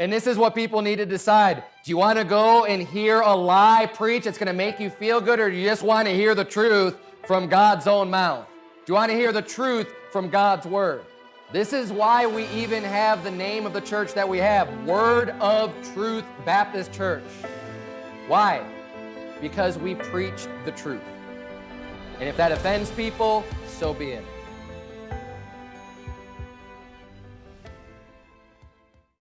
And this is what people need to decide. Do you want to go and hear a lie preach that's going to make you feel good, or do you just want to hear the truth from God's own mouth? Do you want to hear the truth from God's word? This is why we even have the name of the church that we have, Word of Truth Baptist Church. Why? Because we preach the truth. And if that offends people, so be it.